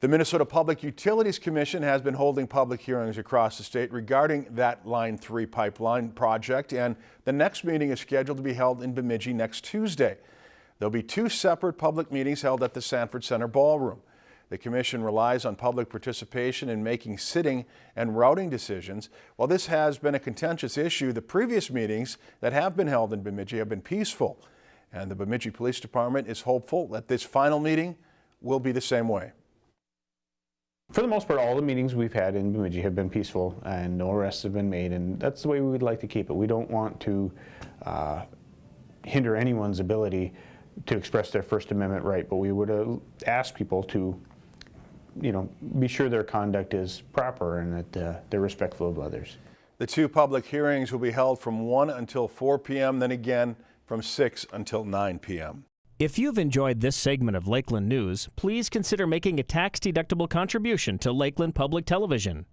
The Minnesota Public Utilities Commission has been holding public hearings across the state regarding that Line 3 pipeline project, and the next meeting is scheduled to be held in Bemidji next Tuesday. There'll be two separate public meetings held at the Sanford Center Ballroom. The commission relies on public participation in making sitting and routing decisions. While this has been a contentious issue, the previous meetings that have been held in Bemidji have been peaceful. And the Bemidji Police Department is hopeful that this final meeting will be the same way. For the most part, all the meetings we've had in Bemidji have been peaceful and no arrests have been made, and that's the way we would like to keep it. We don't want to uh, hinder anyone's ability to express their First Amendment right, but we would uh, ask people to, you know, be sure their conduct is proper and that uh, they're respectful of others. The two public hearings will be held from 1 until 4 p.m., then again from 6 until 9 p.m. If you've enjoyed this segment of Lakeland News, please consider making a tax-deductible contribution to Lakeland Public Television.